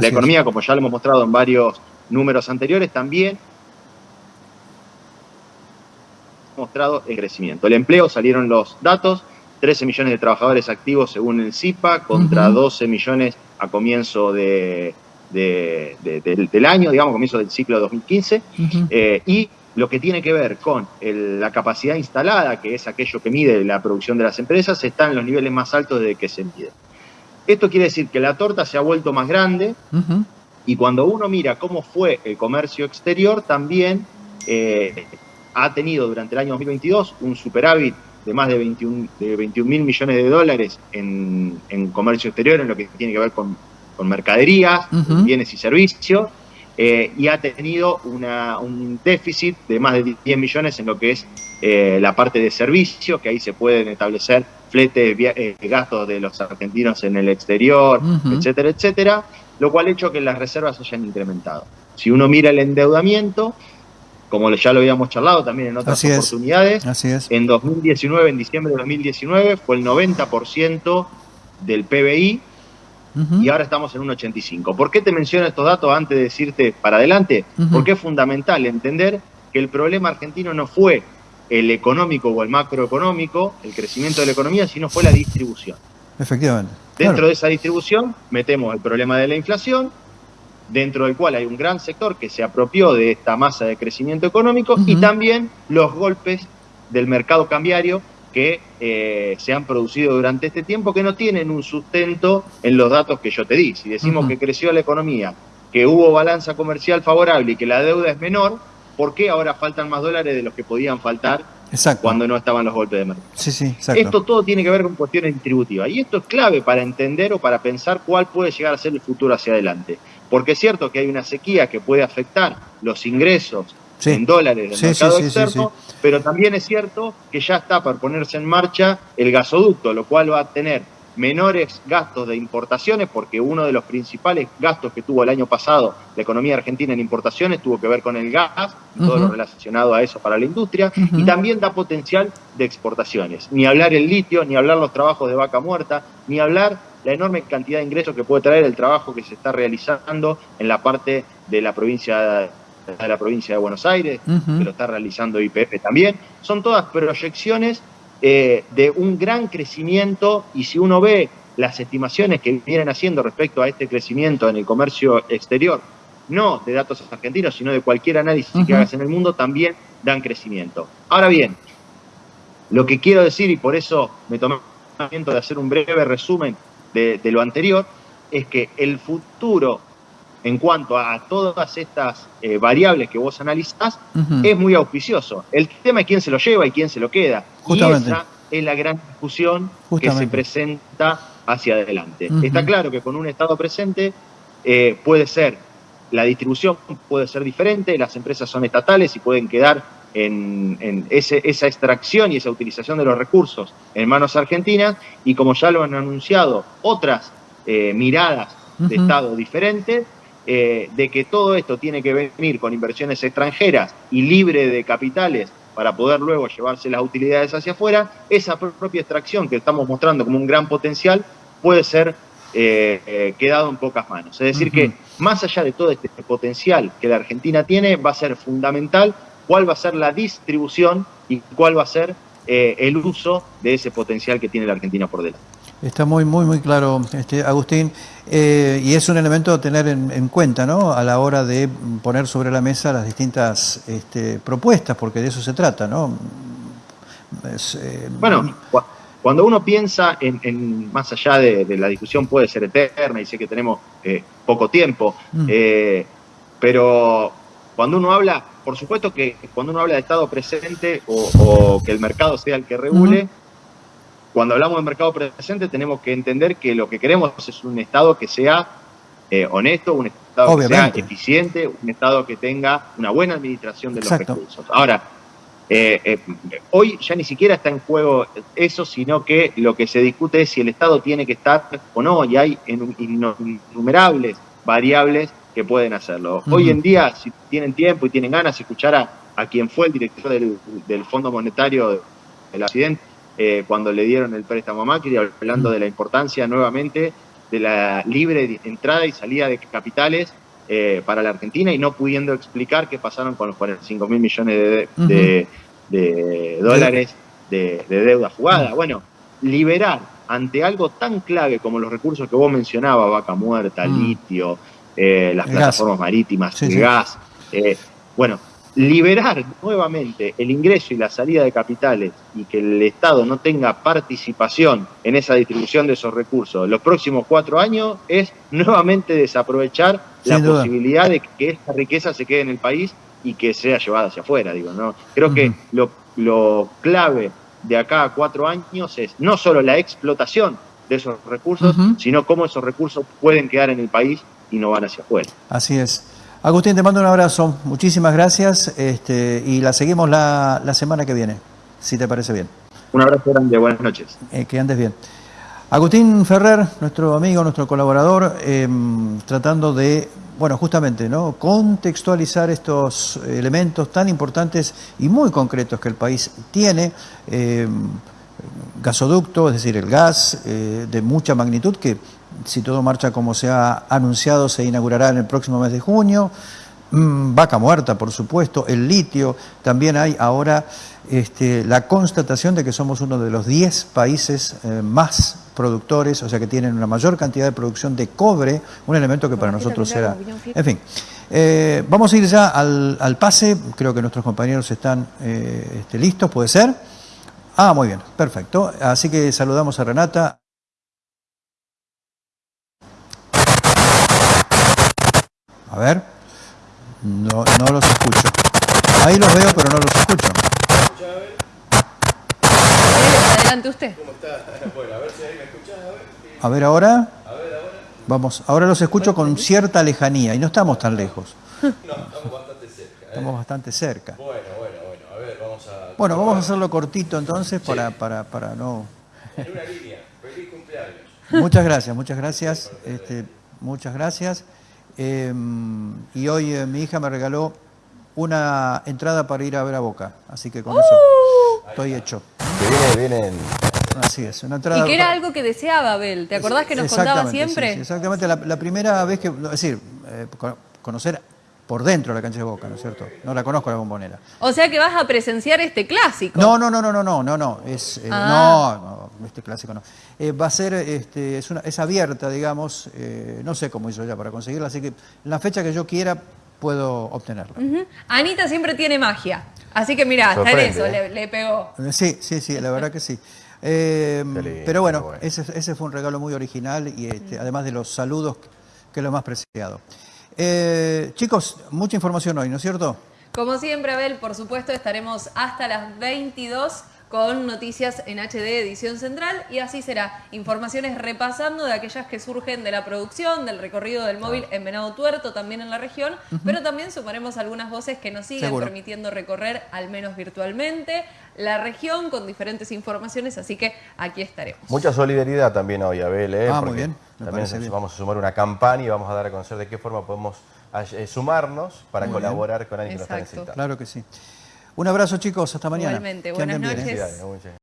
la economía, como ya lo hemos mostrado en varios números anteriores, también ha mostrado el crecimiento. El empleo, salieron los datos, 13 millones de trabajadores activos según el CIPA, contra 12 millones a comienzo de, del año, digamos, comienzo del ciclo 2015, eh, y lo que tiene que ver con la capacidad instalada, que es aquello que mide la producción de las empresas, está en los niveles más altos de que se mide. Esto quiere decir que la torta se ha vuelto más grande y cuando uno mira cómo fue el comercio exterior, también eh, ha tenido durante el año 2022 un superávit de más de 21 mil millones de dólares en, comercio exterior, en lo que tiene que ver con, mercaderías, bienes y servicios, eh, y ha tenido un déficit de más de 10 millones en lo que es eh, la parte de servicios, que ahí se pueden establecer fletes, eh, gastos de los argentinos en el exterior, etcétera, etcétera, lo cual ha hecho que las reservas hayan incrementado. Si uno mira el endeudamiento, como ya lo habíamos charlado también en otras oportunidades, en 2019, en diciembre de 2019, fue el 90% del PBI y ahora estamos en un 85. ¿Por qué te menciono estos datos antes de decirte para adelante? Porque es fundamental entender que el problema argentino no fue el económico o el macroeconómico, el crecimiento de la economía, sino fue la distribución. Efectivamente. Dentro de esa distribución metemos el problema de la inflación, dentro del cual hay un gran sector que se apropió de esta masa de crecimiento económico y también los golpes del mercado cambiario que eh, se han producido durante este tiempo que no tienen un sustento en los datos que yo te di. Si decimos que creció la economía, que hubo balanza comercial favorable y que la deuda es menor, ¿por qué ahora faltan más dólares de los que podían faltar cuando no estaban los golpes de mercado? Sí, sí, Esto todo tiene que ver con cuestiones distributivas y esto es clave para entender o para pensar cuál puede llegar a ser el futuro hacia adelante. Porque es cierto que hay una sequía que puede afectar los ingresos en dólares del mercado externo, pero también es cierto que ya está por ponerse en marcha el gasoducto, lo cual va a tener menores gastos de importaciones, porque uno de los principales gastos que tuvo el año pasado la economía argentina en importaciones tuvo que ver con el gas, todo lo relacionado a eso para la industria, y también da potencial de exportaciones. Ni hablar el litio, ni hablar los trabajos de vaca muerta, ni hablar la enorme cantidad de ingresos que puede traer el trabajo que se está realizando en la parte de la provincia de la provincia de Buenos Aires, que lo está realizando IPF también. Son todas proyecciones eh, de un gran crecimiento y si uno ve las estimaciones que vienen haciendo respecto a este crecimiento en el comercio exterior, no de datos argentinos, sino de cualquier análisis que hagas en el mundo, también dan crecimiento. Ahora bien, lo que quiero decir, y por eso me tomé el momento de hacer un breve resumen de, lo anterior, es que el futuro en cuanto a todas estas eh, variables que vos analizás, es muy auspicioso. El tema es quién se lo lleva y quién se lo queda. Y esa es la gran discusión que se presenta hacia adelante. Está claro que con un Estado presente eh, puede ser, la distribución puede ser diferente, las empresas son estatales y pueden quedar en, esa extracción y esa utilización de los recursos en manos argentinas, y como ya lo han anunciado otras eh, miradas de Estado diferentes, eh, de que todo esto tiene que venir con inversiones extranjeras y libre de capitales para poder luego llevarse las utilidades hacia afuera, esa propia extracción que estamos mostrando como un gran potencial puede ser eh, eh, quedado en pocas manos. Es decir, que más allá de todo este potencial que la Argentina tiene, va a ser fundamental cuál va a ser la distribución y cuál va a ser el uso de ese potencial que tiene la Argentina por delante. Está muy, muy, muy claro, este, Agustín, eh, y es un elemento a tener en, cuenta, ¿no? A la hora de poner sobre la mesa las distintas este, propuestas, porque de eso se trata, ¿no? Eh, bueno, cuando uno piensa en, más allá de, la discusión puede ser eterna y sé que tenemos eh, poco tiempo, mm. pero cuando uno habla, por supuesto que cuando uno habla de Estado presente o, que el mercado sea el que regule, cuando hablamos de mercado presente tenemos que entender que lo que queremos es un Estado que sea eh, honesto, un Estado que sea eficiente, un Estado que tenga una buena administración de los recursos. Ahora, eh, eh, hoy ya ni siquiera está en juego eso, sino que lo que se discute es si el Estado tiene que estar o no, y hay innumerables variables que pueden hacerlo. Hoy en día, si tienen tiempo y tienen ganas, escuchar a, a quien fue el director del, del Fondo Monetario del Occidente, eh, cuando le dieron el préstamo a Macri, hablando de la importancia nuevamente de la libre entrada y salida de capitales eh, para la Argentina y no pudiendo explicar qué pasaron con los 45 mil millones de, dólares de, deuda jugada. Bueno, liberar ante algo tan clave como los recursos que vos mencionabas, vaca muerta, mm. litio, eh, las plataformas marítimas, el gas, eh, bueno, liberar nuevamente el ingreso y la salida de capitales y que el Estado no tenga participación en esa distribución de esos recursos los próximos cuatro años es nuevamente desaprovechar la posibilidad de que esta riqueza se quede en el país y que sea llevada hacia afuera. Digo, ¿no? Creo que lo, lo clave de acá a cuatro años es no solo la explotación de esos recursos, sino cómo esos recursos pueden quedar en el país y no van hacia afuera. Así es. Agustín, te mando un abrazo. Muchísimas gracias este, y la seguimos la, semana que viene, si te parece bien. Un abrazo grande, buenas noches. Eh, que andes bien. Agustín Ferrer, nuestro amigo, nuestro colaborador, em, tratando de, bueno, justamente, ¿no? Contextualizar estos elementos tan importantes y muy concretos que el país tiene. Em, gasoducto, es decir, el gas eh, de mucha magnitud que si todo marcha como se ha anunciado, se inaugurará en el próximo mes de junio. Mm, vaca muerta, por supuesto, el litio. También hay ahora este, la constatación de que somos uno de los 10 países eh, más productores, o sea que tienen una mayor cantidad de producción de cobre, un elemento que para nosotros será... En fin, eh, vamos a ir ya al, pase, creo que nuestros compañeros están eh, este, listos, ¿puede ser? Ah, muy bien, perfecto. Así que saludamos a Renata. A ver. No, no los escucho. Ahí los veo, pero no los escucho. Adelante usted. ¿Cómo está? Bueno, a ver si ahí me escuchas. A ver. A ver ahora. A ver ahora. Vamos, ahora los escucho con cierta lejanía y no estamos tan lejos. No, estamos bastante cerca. ¿eh? Estamos bastante cerca. Bueno, bueno, bueno. A ver, vamos a... Bueno, vamos a hacerlo cortito entonces para, para, para no... En una línea. Feliz cumpleaños. Muchas gracias, muchas gracias. Este, muchas gracias. Em, y hoy eh, mi hija me regaló una entrada para ir a ver a Boca, así que con eso ¡Uh! estoy hecho. vienen, Así es, una entrada. Y que era algo que deseaba Abel, ¿te acordás que nos contaba siempre? exactamente, la, primera vez que, es decir, eh, conocer por dentro de la cancha de Boca, ¿no es cierto? No la conozco la bombonera. O sea que vas a presenciar este clásico. No, no, no, no, no, no, no, no, es, eh, ah. no, este clásico no. Eh, va a ser, este, es, una, es abierta, digamos, eh, no sé cómo hizo ya para conseguirla, así que en la fecha que yo quiera puedo obtenerla. Anita siempre tiene magia, así que mira, hasta en eso le, pegó. Sí, sí, sí, la verdad que sí. pero bueno, Ese, ese, fue un regalo muy original y este, además de los saludos, que es lo más preciado. Eh, chicos, mucha información hoy, ¿no es cierto? Como siempre, Abel, por supuesto, estaremos hasta las 22 con noticias en HD edición central y así será. Informaciones repasando de aquellas que surgen de la producción, del recorrido del móvil en Venado Tuerto, también en la región, pero también sumaremos algunas voces que nos siguen permitiendo recorrer, al menos virtualmente, la región con diferentes informaciones, así que aquí estaremos. Mucha solidaridad también hoy, Abel. ¿eh? Ah, muy bien. también vamos a sumar una campaña y vamos a dar a conocer de qué forma podemos eh, sumarnos para colaborar con alguien que lo está necesitando. Claro que sí. Un abrazo chicos, hasta mañana. Igualmente, buenas noches.